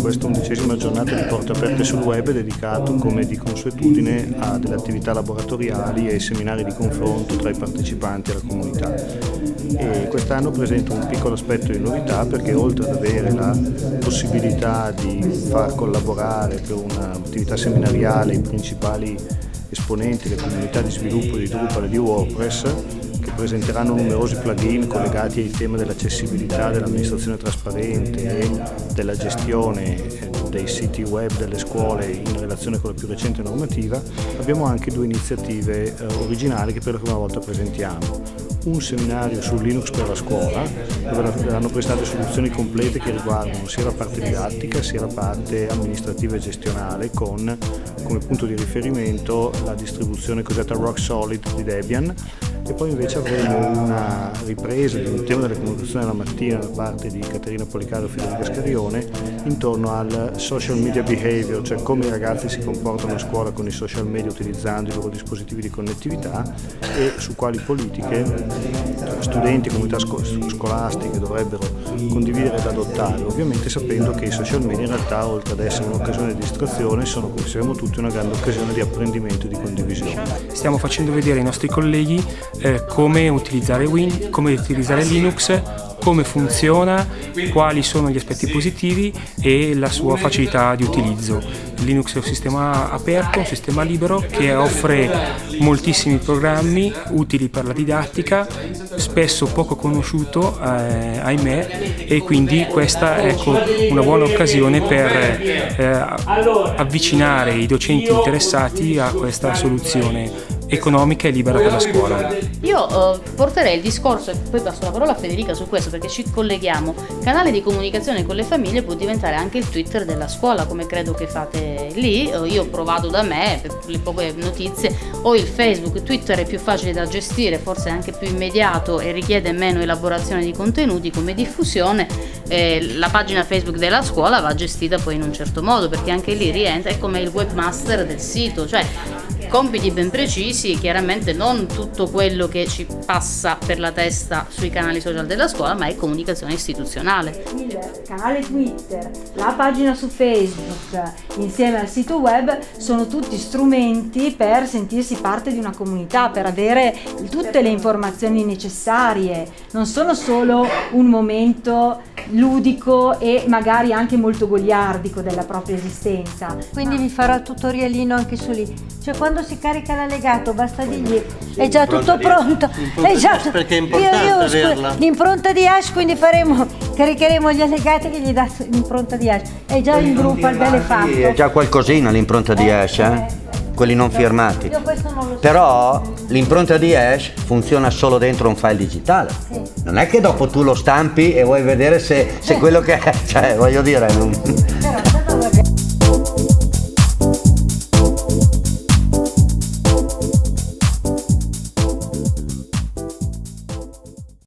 questa undicesima giornata di porte aperte sul web dedicato come di consuetudine a delle attività laboratoriali e seminari di confronto tra i partecipanti e la comunità. Quest'anno presenta un piccolo aspetto di novità perché oltre ad avere la possibilità di far collaborare per un'attività seminariale i principali esponenti delle comunità di sviluppo di Drupal e di WordPress, presenteranno numerosi plugin collegati ai temi dell'accessibilità, dell'amministrazione trasparente e della gestione dei siti web delle scuole in relazione con la più recente normativa, abbiamo anche due iniziative eh, originali che per la prima volta presentiamo. Un seminario su Linux per la scuola, dove verranno prestate soluzioni complete che riguardano sia la parte didattica sia la parte amministrativa e gestionale con come punto di riferimento la distribuzione cosiddetta Rock Solid di Debian e poi invece avremo una ripresa di un tema della comunicazione della mattina da parte di Caterina Policaro e Federica Scarione intorno al social media behavior, cioè come i ragazzi si comportano a scuola con i social media utilizzando i loro dispositivi di connettività e su quali politiche studenti e comunità scolastiche dovrebbero condividere ed adottare, ovviamente sapendo che i social media in realtà oltre ad essere un'occasione di distrazione sono, come sappiamo tutti, una grande occasione di apprendimento e di condivisione. Stiamo facendo vedere ai nostri colleghi eh, come, utilizzare Win, come utilizzare Linux, come funziona, quali sono gli aspetti positivi e la sua facilità di utilizzo. Linux è un sistema aperto, un sistema libero che offre moltissimi programmi utili per la didattica, spesso poco conosciuto, eh, ahimè, e quindi questa è ecco, una buona occasione per eh, avvicinare i docenti interessati a questa soluzione economica e libera per la scuola. Io uh, porterei il discorso, e poi passo la parola a Federica su questo perché ci colleghiamo, canale di comunicazione con le famiglie può diventare anche il Twitter della scuola come credo che fate lì, io ho provato da me per le poche notizie, o il Facebook, Twitter è più facile da gestire, forse anche più immediato e richiede meno elaborazione di contenuti come diffusione, eh, la pagina Facebook della scuola va gestita poi in un certo modo perché anche lì rientra, è come il webmaster del sito, cioè compiti ben precisi, chiaramente non tutto quello che ci passa per la testa sui canali social della scuola, ma è comunicazione istituzionale. Il canale Twitter, la pagina su Facebook, insieme al sito web, sono tutti strumenti per sentirsi parte di una comunità, per avere tutte le informazioni necessarie, non sono solo un momento ludico e magari anche molto goliardico della propria esistenza. Quindi vi farò il tutorialino anche su lì. Cioè quando si carica l'allegato basta dirgli è già tutto pronto. È già perché è importante io, io L'impronta di hash quindi faremo, caricheremo gli allegati che gli dà l'impronta di hash. È già in gruppo al belle fatto. È già qualcosina l'impronta di hash, eh? Quelli non firmati. Però l'impronta di hash funziona solo dentro un file digitale. Non è che dopo tu lo stampi e vuoi vedere se, se quello che è, cioè voglio dire... Non...